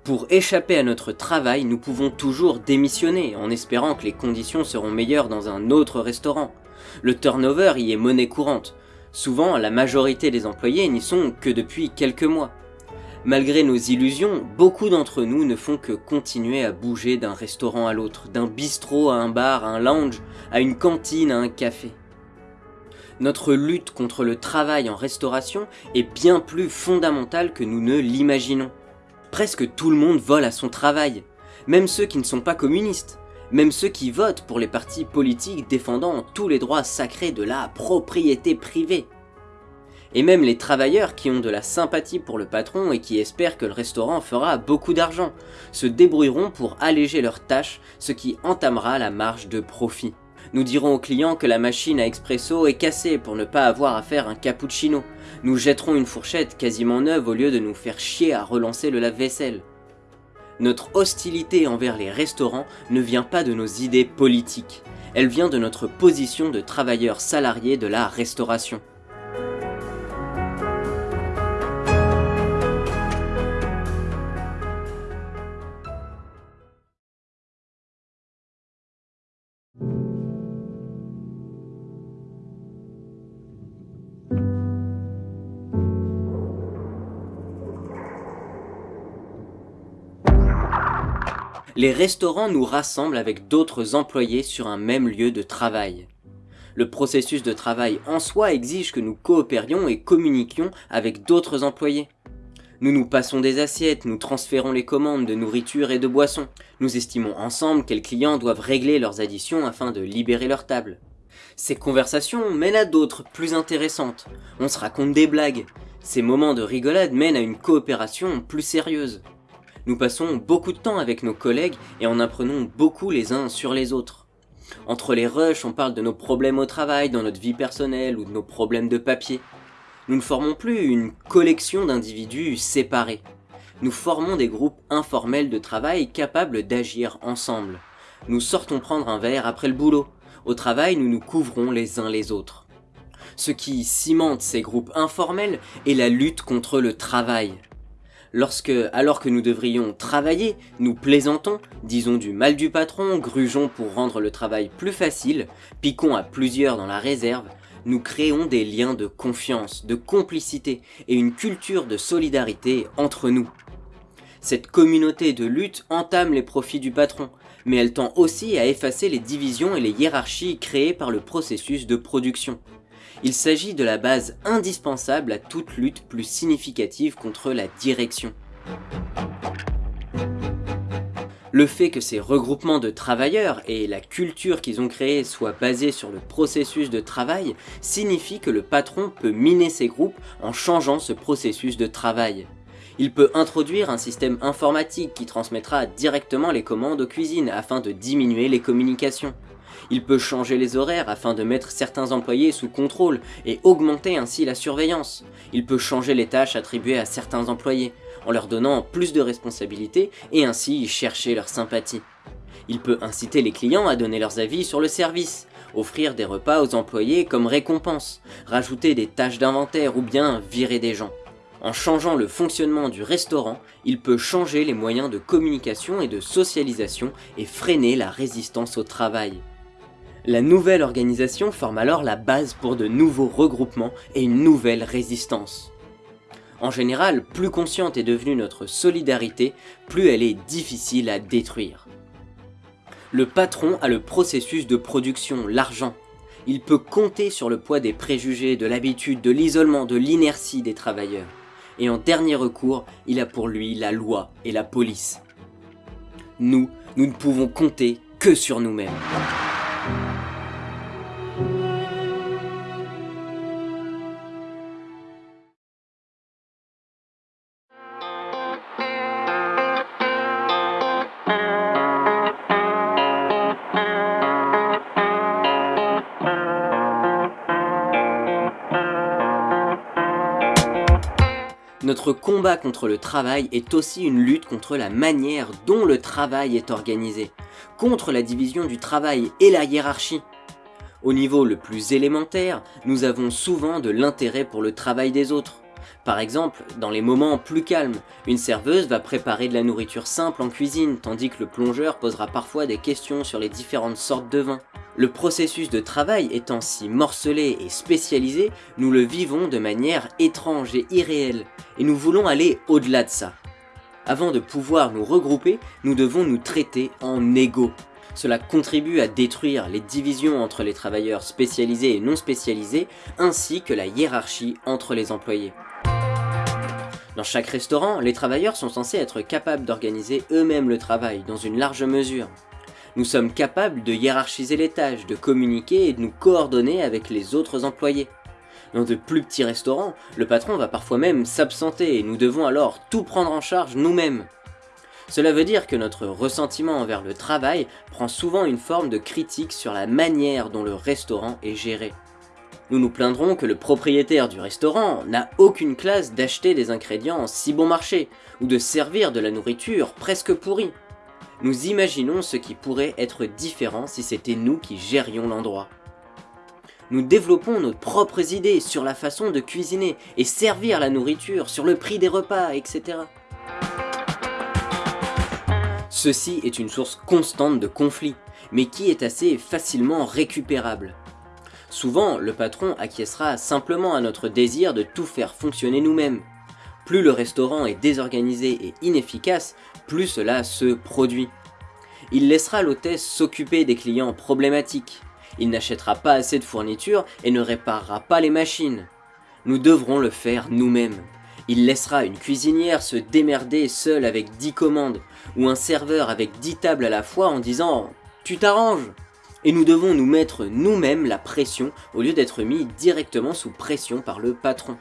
Pour échapper à notre travail, nous pouvons toujours démissionner en espérant que les conditions seront meilleures dans un autre restaurant. Le turnover y est monnaie courante. Souvent, la majorité des employés n'y sont que depuis quelques mois. Malgré nos illusions, beaucoup d'entre nous ne font que continuer à bouger d'un restaurant à l'autre, d'un bistrot à un bar, à un lounge, à une cantine, à un café. Notre lutte contre le travail en restauration est bien plus fondamentale que nous ne l'imaginons. Presque tout le monde vole à son travail, même ceux qui ne sont pas communistes, même ceux qui votent pour les partis politiques défendant tous les droits sacrés de la propriété privée. Et même les travailleurs qui ont de la sympathie pour le patron et qui espèrent que le restaurant fera beaucoup d'argent, se débrouilleront pour alléger leurs tâches, ce qui entamera la marge de profit. Nous dirons aux clients que la machine à expresso est cassée pour ne pas avoir à faire un cappuccino. Nous jetterons une fourchette quasiment neuve au lieu de nous faire chier à relancer le lave-vaisselle. Notre hostilité envers les restaurants ne vient pas de nos idées politiques, elle vient de notre position de travailleurs salariés de la restauration. Les restaurants nous rassemblent avec d'autres employés sur un même lieu de travail. Le processus de travail en soi exige que nous coopérions et communiquions avec d'autres employés. Nous nous passons des assiettes, nous transférons les commandes de nourriture et de boissons. Nous estimons ensemble quels clients doivent régler leurs additions afin de libérer leur table. Ces conversations mènent à d'autres plus intéressantes. On se raconte des blagues. Ces moments de rigolade mènent à une coopération plus sérieuse. Nous passons beaucoup de temps avec nos collègues et en apprenons beaucoup les uns sur les autres. Entre les rushs, on parle de nos problèmes au travail, dans notre vie personnelle ou de nos problèmes de papier. Nous ne formons plus une collection d'individus séparés. Nous formons des groupes informels de travail capables d'agir ensemble. Nous sortons prendre un verre après le boulot. Au travail, nous nous couvrons les uns les autres. Ce qui cimente ces groupes informels est la lutte contre le travail, lorsque, alors que nous devrions travailler, nous plaisantons, disons du mal du patron, grugeons pour rendre le travail plus facile, piquons à plusieurs dans la réserve, nous créons des liens de confiance, de complicité et une culture de solidarité entre nous. Cette communauté de lutte entame les profits du patron, mais elle tend aussi à effacer les divisions et les hiérarchies créées par le processus de production. Il s'agit de la base indispensable à toute lutte plus significative contre la direction. Le fait que ces regroupements de travailleurs et la culture qu'ils ont créée soient basés sur le processus de travail signifie que le patron peut miner ces groupes en changeant ce processus de travail. Il peut introduire un système informatique qui transmettra directement les commandes aux cuisines afin de diminuer les communications. Il peut changer les horaires afin de mettre certains employés sous contrôle et augmenter ainsi la surveillance. Il peut changer les tâches attribuées à certains employés en leur donnant plus de responsabilités et ainsi chercher leur sympathie. Il peut inciter les clients à donner leurs avis sur le service, offrir des repas aux employés comme récompense, rajouter des tâches d'inventaire ou bien virer des gens. En changeant le fonctionnement du restaurant, il peut changer les moyens de communication et de socialisation et freiner la résistance au travail. La nouvelle organisation forme alors la base pour de nouveaux regroupements et une nouvelle résistance. En général, plus consciente est devenue notre solidarité, plus elle est difficile à détruire. Le patron a le processus de production, l'argent. Il peut compter sur le poids des préjugés, de l'habitude, de l'isolement, de l'inertie des travailleurs. Et en dernier recours, il a pour lui la loi et la police. Nous, nous ne pouvons compter que sur nous-mêmes. Notre combat contre le travail est aussi une lutte contre la manière dont le travail est organisé, contre la division du travail et la hiérarchie. Au niveau le plus élémentaire, nous avons souvent de l'intérêt pour le travail des autres. Par exemple, dans les moments plus calmes, une serveuse va préparer de la nourriture simple en cuisine, tandis que le plongeur posera parfois des questions sur les différentes sortes de vin. Le processus de travail étant si morcelé et spécialisé, nous le vivons de manière étrange et irréelle, et nous voulons aller au-delà de ça. Avant de pouvoir nous regrouper, nous devons nous traiter en égaux. Cela contribue à détruire les divisions entre les travailleurs spécialisés et non spécialisés, ainsi que la hiérarchie entre les employés. Dans chaque restaurant, les travailleurs sont censés être capables d'organiser eux-mêmes le travail, dans une large mesure. Nous sommes capables de hiérarchiser les tâches, de communiquer et de nous coordonner avec les autres employés. Dans de plus petits restaurants, le patron va parfois même s'absenter et nous devons alors tout prendre en charge nous-mêmes. Cela veut dire que notre ressentiment envers le travail prend souvent une forme de critique sur la manière dont le restaurant est géré. Nous nous plaindrons que le propriétaire du restaurant n'a aucune classe d'acheter des ingrédients si bon marché, ou de servir de la nourriture presque pourrie nous imaginons ce qui pourrait être différent si c'était nous qui gérions l'endroit. Nous développons nos propres idées sur la façon de cuisiner et servir la nourriture, sur le prix des repas, etc. Ceci est une source constante de conflits, mais qui est assez facilement récupérable. Souvent, le patron acquiescera simplement à notre désir de tout faire fonctionner nous-mêmes. Plus le restaurant est désorganisé et inefficace, plus cela se produit. Il laissera l'hôtesse s'occuper des clients problématiques. Il n'achètera pas assez de fournitures et ne réparera pas les machines. Nous devrons le faire nous-mêmes. Il laissera une cuisinière se démerder seule avec 10 commandes, ou un serveur avec 10 tables à la fois en disant « tu t'arranges !» Et nous devons nous mettre nous-mêmes la pression au lieu d'être mis directement sous pression par le patron.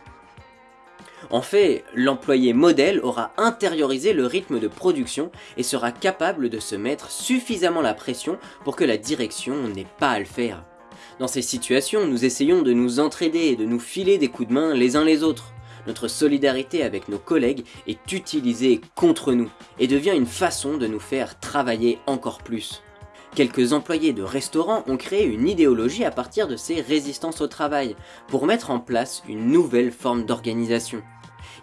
En fait, l'employé modèle aura intériorisé le rythme de production et sera capable de se mettre suffisamment la pression pour que la direction n'ait pas à le faire. Dans ces situations, nous essayons de nous entraider et de nous filer des coups de main les uns les autres. Notre solidarité avec nos collègues est utilisée contre nous et devient une façon de nous faire travailler encore plus. Quelques employés de restaurants ont créé une idéologie à partir de ces résistances au travail, pour mettre en place une nouvelle forme d'organisation.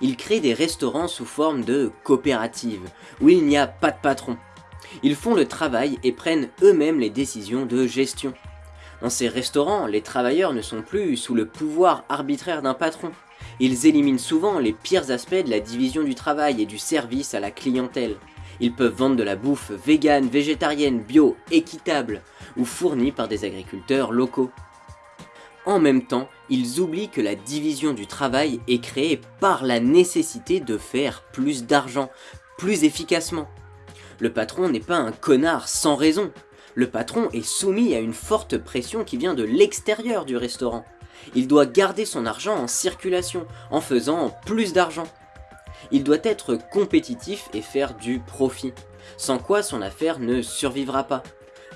Ils créent des restaurants sous forme de coopératives, où il n'y a pas de patron. Ils font le travail et prennent eux-mêmes les décisions de gestion. Dans ces restaurants, les travailleurs ne sont plus sous le pouvoir arbitraire d'un patron. Ils éliminent souvent les pires aspects de la division du travail et du service à la clientèle. Ils peuvent vendre de la bouffe végane, végétarienne, bio, équitable, ou fournie par des agriculteurs locaux. En même temps, ils oublient que la division du travail est créée par la nécessité de faire plus d'argent, plus efficacement. Le patron n'est pas un connard sans raison. Le patron est soumis à une forte pression qui vient de l'extérieur du restaurant. Il doit garder son argent en circulation, en faisant plus d'argent. Il doit être compétitif et faire du profit, sans quoi son affaire ne survivra pas.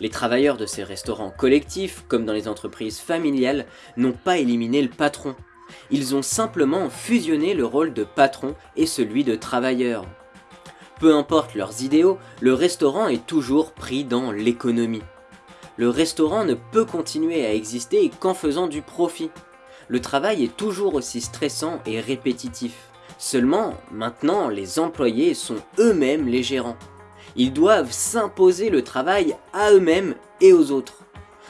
Les travailleurs de ces restaurants collectifs, comme dans les entreprises familiales, n'ont pas éliminé le patron. Ils ont simplement fusionné le rôle de patron et celui de travailleur. Peu importe leurs idéaux, le restaurant est toujours pris dans l'économie. Le restaurant ne peut continuer à exister qu'en faisant du profit. Le travail est toujours aussi stressant et répétitif. Seulement, maintenant, les employés sont eux-mêmes les gérants. Ils doivent s'imposer le travail à eux-mêmes et aux autres.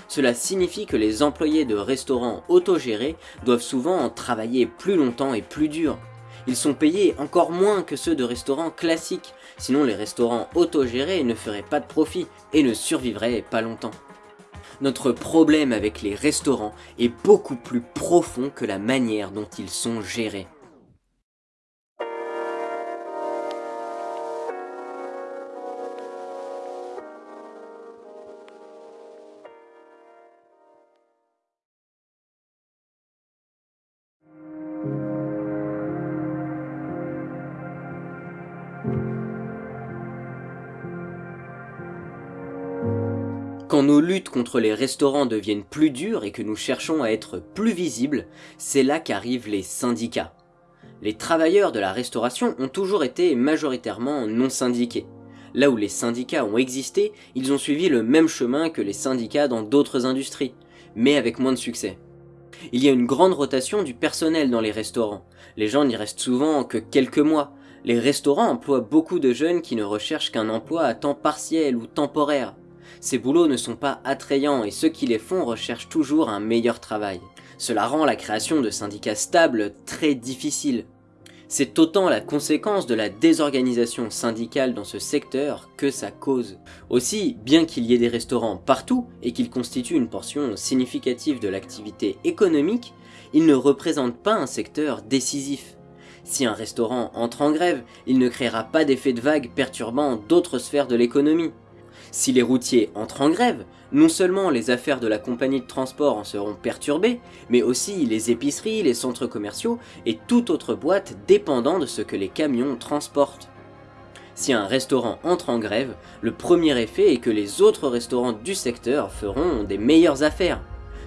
Cela signifie que les employés de restaurants autogérés doivent souvent travailler plus longtemps et plus dur. Ils sont payés encore moins que ceux de restaurants classiques, sinon les restaurants autogérés ne feraient pas de profit et ne survivraient pas longtemps. Notre problème avec les restaurants est beaucoup plus profond que la manière dont ils sont gérés. Quand nos luttes contre les restaurants deviennent plus dures et que nous cherchons à être plus visibles, c'est là qu'arrivent les syndicats. Les travailleurs de la restauration ont toujours été majoritairement non syndiqués. Là où les syndicats ont existé, ils ont suivi le même chemin que les syndicats dans d'autres industries, mais avec moins de succès. Il y a une grande rotation du personnel dans les restaurants. Les gens n'y restent souvent que quelques mois. Les restaurants emploient beaucoup de jeunes qui ne recherchent qu'un emploi à temps partiel ou temporaire. Ces boulots ne sont pas attrayants et ceux qui les font recherchent toujours un meilleur travail. Cela rend la création de syndicats stables très difficile. C'est autant la conséquence de la désorganisation syndicale dans ce secteur que sa cause. Aussi, bien qu'il y ait des restaurants partout et qu'ils constituent une portion significative de l'activité économique, ils ne représentent pas un secteur décisif. Si un restaurant entre en grève, il ne créera pas d'effet de vague perturbant d'autres sphères de l'économie. Si les routiers entrent en grève, non seulement les affaires de la compagnie de transport en seront perturbées, mais aussi les épiceries, les centres commerciaux et toute autre boîte dépendant de ce que les camions transportent. Si un restaurant entre en grève, le premier effet est que les autres restaurants du secteur feront des meilleures affaires.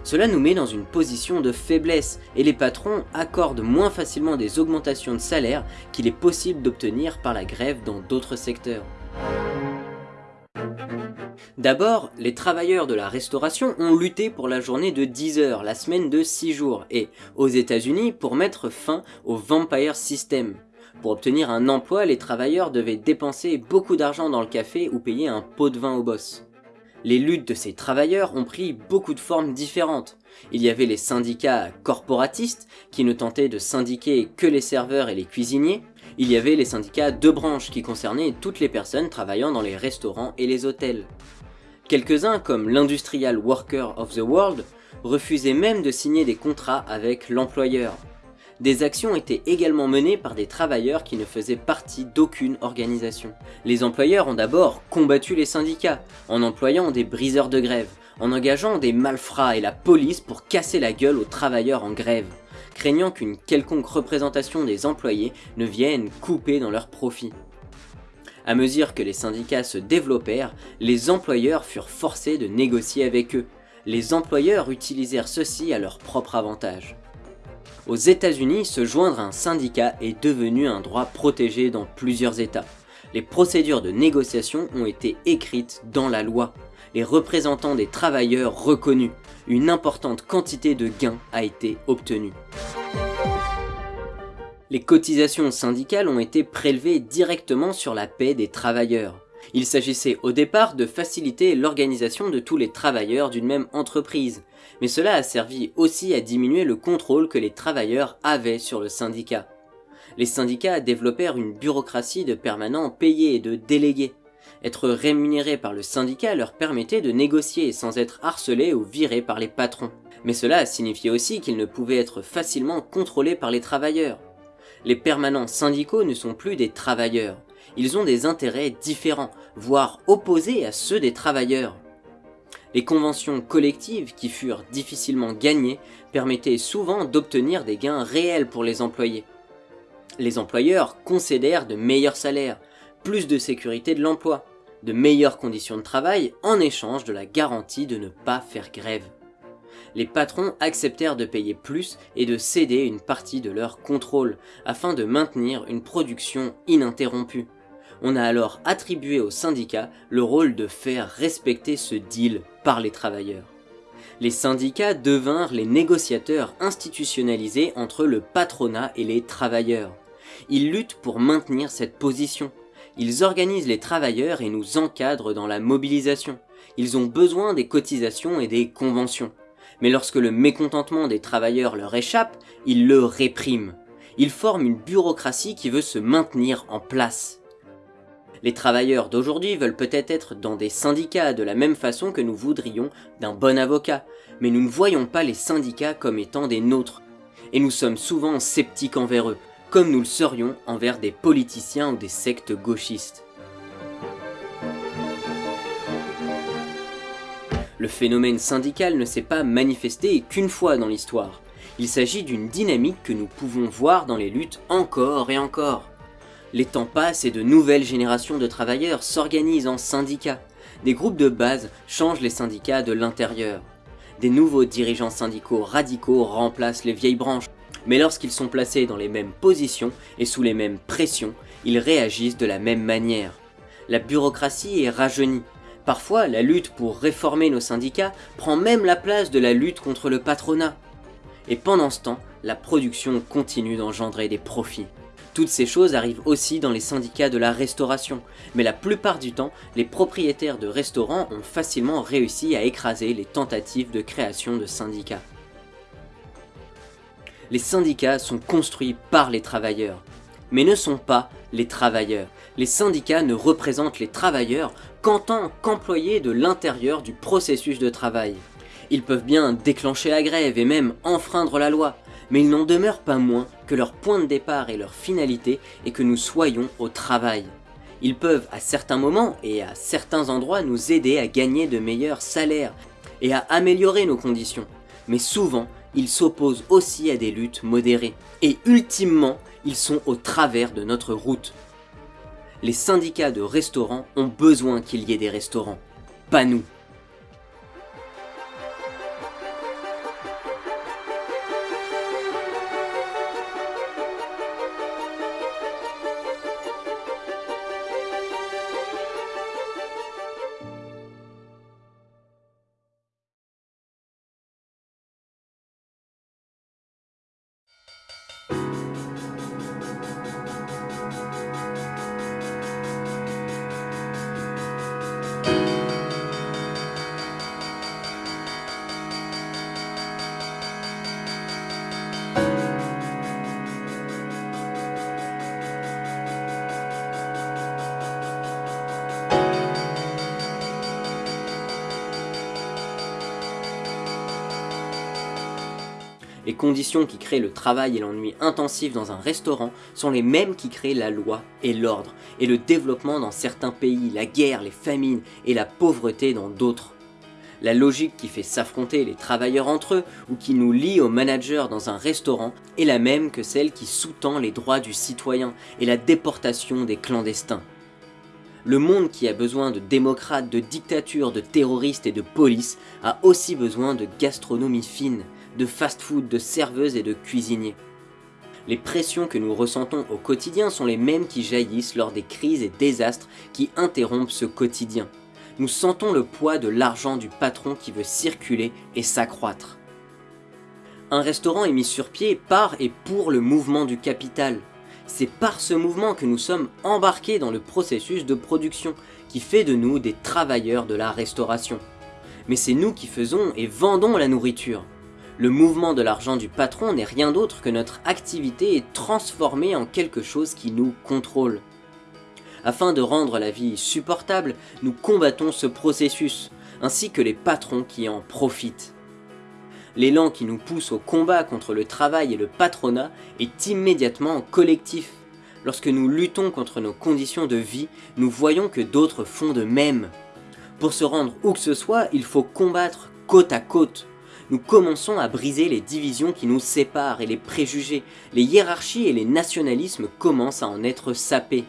Cela nous met dans une position de faiblesse et les patrons accordent moins facilement des augmentations de salaire qu'il est possible d'obtenir par la grève dans d'autres secteurs. D'abord, les travailleurs de la restauration ont lutté pour la journée de 10 heures, la semaine de 6 jours, et aux États-Unis pour mettre fin au Vampire System. Pour obtenir un emploi, les travailleurs devaient dépenser beaucoup d'argent dans le café ou payer un pot de vin au boss. Les luttes de ces travailleurs ont pris beaucoup de formes différentes. Il y avait les syndicats corporatistes qui ne tentaient de syndiquer que les serveurs et les cuisiniers. Il y avait les syndicats de branche qui concernaient toutes les personnes travaillant dans les restaurants et les hôtels. Quelques-uns, comme l'Industrial Worker of the World, refusaient même de signer des contrats avec l'employeur. Des actions étaient également menées par des travailleurs qui ne faisaient partie d'aucune organisation. Les employeurs ont d'abord combattu les syndicats, en employant des briseurs de grève, en engageant des malfrats et la police pour casser la gueule aux travailleurs en grève, craignant qu'une quelconque représentation des employés ne vienne couper dans leurs profits. À mesure que les syndicats se développèrent, les employeurs furent forcés de négocier avec eux. Les employeurs utilisèrent ceci à leur propre avantage. Aux États-Unis, se joindre à un syndicat est devenu un droit protégé dans plusieurs États. Les procédures de négociation ont été écrites dans la loi. Les représentants des travailleurs reconnus. Une importante quantité de gains a été obtenue les cotisations syndicales ont été prélevées directement sur la paie des travailleurs. Il s'agissait au départ de faciliter l'organisation de tous les travailleurs d'une même entreprise, mais cela a servi aussi à diminuer le contrôle que les travailleurs avaient sur le syndicat. Les syndicats développèrent une bureaucratie de permanents payés et de délégués. Être rémunérés par le syndicat leur permettait de négocier sans être harcelés ou virés par les patrons. Mais cela signifiait aussi qu'ils ne pouvaient être facilement contrôlés par les travailleurs. Les permanents syndicaux ne sont plus des travailleurs. Ils ont des intérêts différents, voire opposés à ceux des travailleurs. Les conventions collectives, qui furent difficilement gagnées, permettaient souvent d'obtenir des gains réels pour les employés. Les employeurs concédèrent de meilleurs salaires, plus de sécurité de l'emploi, de meilleures conditions de travail en échange de la garantie de ne pas faire grève. Les patrons acceptèrent de payer plus et de céder une partie de leur contrôle afin de maintenir une production ininterrompue. On a alors attribué aux syndicats le rôle de faire respecter ce deal par les travailleurs. Les syndicats devinrent les négociateurs institutionnalisés entre le patronat et les travailleurs. Ils luttent pour maintenir cette position, ils organisent les travailleurs et nous encadrent dans la mobilisation. Ils ont besoin des cotisations et des conventions. Mais lorsque le mécontentement des travailleurs leur échappe, ils le répriment. Ils forment une bureaucratie qui veut se maintenir en place. Les travailleurs d'aujourd'hui veulent peut-être être dans des syndicats de la même façon que nous voudrions d'un bon avocat, mais nous ne voyons pas les syndicats comme étant des nôtres. Et nous sommes souvent sceptiques envers eux, comme nous le serions envers des politiciens ou des sectes gauchistes. Le phénomène syndical ne s'est pas manifesté qu'une fois dans l'histoire. Il s'agit d'une dynamique que nous pouvons voir dans les luttes encore et encore. Les temps passent et de nouvelles générations de travailleurs s'organisent en syndicats. Des groupes de base changent les syndicats de l'intérieur. Des nouveaux dirigeants syndicaux radicaux remplacent les vieilles branches mais lorsqu'ils sont placés dans les mêmes positions et sous les mêmes pressions, ils réagissent de la même manière. La bureaucratie est rajeunie. Parfois, la lutte pour réformer nos syndicats prend même la place de la lutte contre le patronat. Et pendant ce temps, la production continue d'engendrer des profits. Toutes ces choses arrivent aussi dans les syndicats de la restauration, mais la plupart du temps, les propriétaires de restaurants ont facilement réussi à écraser les tentatives de création de syndicats les syndicats sont construits par les travailleurs, mais ne sont pas les travailleurs. Les syndicats ne représentent les travailleurs qu'en tant qu'employés de l'intérieur du processus de travail. Ils peuvent bien déclencher la grève et même enfreindre la loi, mais il n'en demeure pas moins que leur point de départ et leur finalité est que nous soyons au travail. Ils peuvent à certains moments et à certains endroits nous aider à gagner de meilleurs salaires et à améliorer nos conditions, mais souvent ils s'opposent aussi à des luttes modérées. Et ultimement, ils sont au travers de notre route. Les syndicats de restaurants ont besoin qu'il y ait des restaurants, pas nous. Les conditions qui créent le travail et l'ennui intensif dans un restaurant sont les mêmes qui créent la loi et l'ordre, et le développement dans certains pays, la guerre, les famines et la pauvreté dans d'autres. La logique qui fait s'affronter les travailleurs entre eux ou qui nous lie aux managers dans un restaurant est la même que celle qui sous-tend les droits du citoyen et la déportation des clandestins. Le monde qui a besoin de démocrates, de dictatures, de terroristes et de police a aussi besoin de gastronomie fine, de fast-food, de serveuses et de cuisiniers. Les pressions que nous ressentons au quotidien sont les mêmes qui jaillissent lors des crises et désastres qui interrompent ce quotidien. Nous sentons le poids de l'argent du patron qui veut circuler et s'accroître. Un restaurant est mis sur pied par et pour le mouvement du capital. C'est par ce mouvement que nous sommes embarqués dans le processus de production qui fait de nous des travailleurs de la restauration. Mais c'est nous qui faisons et vendons la nourriture. Le mouvement de l'argent du patron n'est rien d'autre que notre activité est transformée en quelque chose qui nous contrôle. Afin de rendre la vie supportable, nous combattons ce processus, ainsi que les patrons qui en profitent. L'élan qui nous pousse au combat contre le travail et le patronat est immédiatement collectif. Lorsque nous luttons contre nos conditions de vie, nous voyons que d'autres font de même. Pour se rendre où que ce soit, il faut combattre côte à côte. Nous commençons à briser les divisions qui nous séparent et les préjugés. Les hiérarchies et les nationalismes commencent à en être sapés.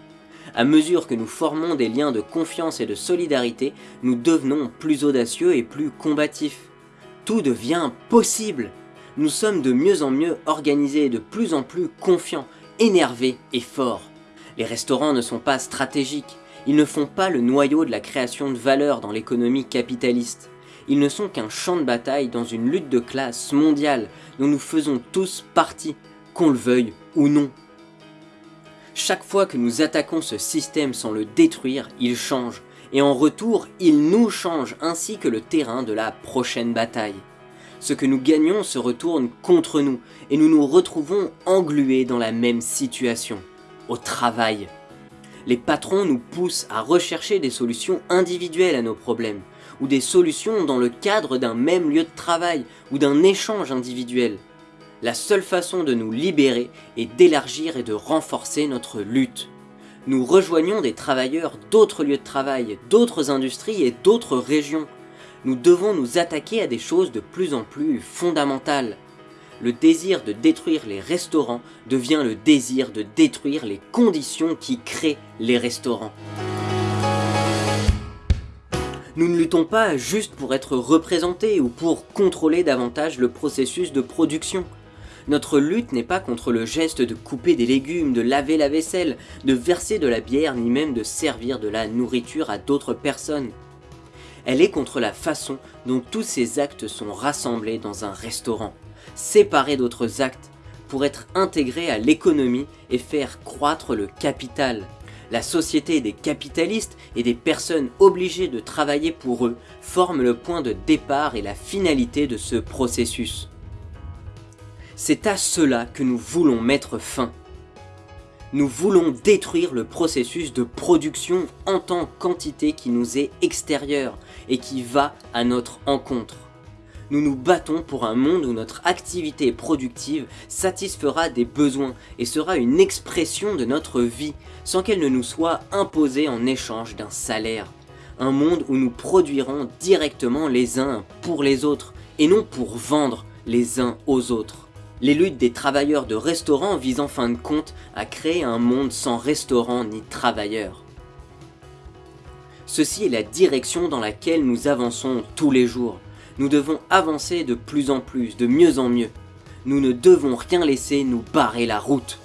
À mesure que nous formons des liens de confiance et de solidarité, nous devenons plus audacieux et plus combatifs. Tout devient possible. Nous sommes de mieux en mieux organisés de plus en plus confiants, énervés et forts. Les restaurants ne sont pas stratégiques, ils ne font pas le noyau de la création de valeur dans l'économie capitaliste. Ils ne sont qu'un champ de bataille dans une lutte de classe mondiale dont nous faisons tous partie, qu'on le veuille ou non. Chaque fois que nous attaquons ce système sans le détruire, il change, et en retour, il nous change ainsi que le terrain de la prochaine bataille. Ce que nous gagnons se retourne contre nous, et nous nous retrouvons englués dans la même situation, au travail. Les patrons nous poussent à rechercher des solutions individuelles à nos problèmes, ou des solutions dans le cadre d'un même lieu de travail, ou d'un échange individuel. La seule façon de nous libérer est d'élargir et de renforcer notre lutte. Nous rejoignons des travailleurs d'autres lieux de travail, d'autres industries et d'autres régions. Nous devons nous attaquer à des choses de plus en plus fondamentales. Le désir de détruire les restaurants devient le désir de détruire les conditions qui créent les restaurants. Nous ne luttons pas juste pour être représentés ou pour contrôler davantage le processus de production. Notre lutte n'est pas contre le geste de couper des légumes, de laver la vaisselle, de verser de la bière, ni même de servir de la nourriture à d'autres personnes. Elle est contre la façon dont tous ces actes sont rassemblés dans un restaurant, séparés d'autres actes, pour être intégrés à l'économie et faire croître le capital. La société des capitalistes et des personnes obligées de travailler pour eux forment le point de départ et la finalité de ce processus. C'est à cela que nous voulons mettre fin. Nous voulons détruire le processus de production en tant qu'entité qui nous est extérieure et qui va à notre encontre. Nous nous battons pour un monde où notre activité productive satisfera des besoins et sera une expression de notre vie sans qu'elle ne nous soit imposée en échange d'un salaire. Un monde où nous produirons directement les uns pour les autres et non pour vendre les uns aux autres. Les luttes des travailleurs de restaurants visent en fin de compte à créer un monde sans restaurants ni travailleurs. Ceci est la direction dans laquelle nous avançons tous les jours. Nous devons avancer de plus en plus, de mieux en mieux. Nous ne devons rien laisser nous barrer la route.